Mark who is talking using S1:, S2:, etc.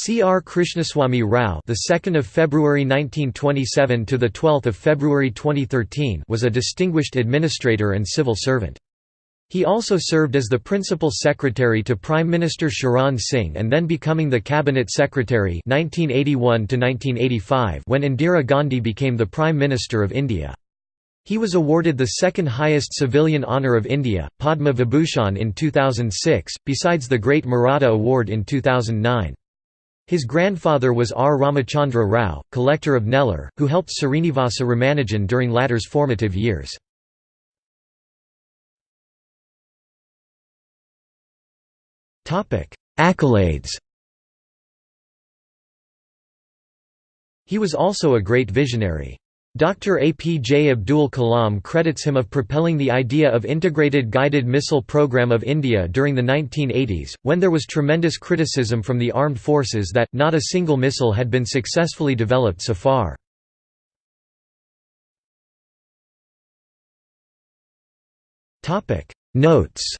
S1: C.R. Krishnaswamy Rao, the 2nd of February 1927 to the 12th of February 2013, was a distinguished administrator and civil servant. He also served as the principal secretary to Prime Minister Charan Singh and then becoming the cabinet secretary 1981 to 1985 when Indira Gandhi became the Prime Minister of India. He was awarded the second highest civilian honour of India, Padma Vibhushan in 2006, besides the Great Maratha Award in 2009. His grandfather was R. Ramachandra Rao, collector of Nellore, who helped Srinivasa Ramanujan during latter's formative years. Accolades He was also a great visionary. Dr. APJ Abdul Kalam credits him of propelling the idea of integrated guided missile program of India during the 1980s, when there was tremendous criticism from the armed forces that, not a single missile had been successfully developed so far. Notes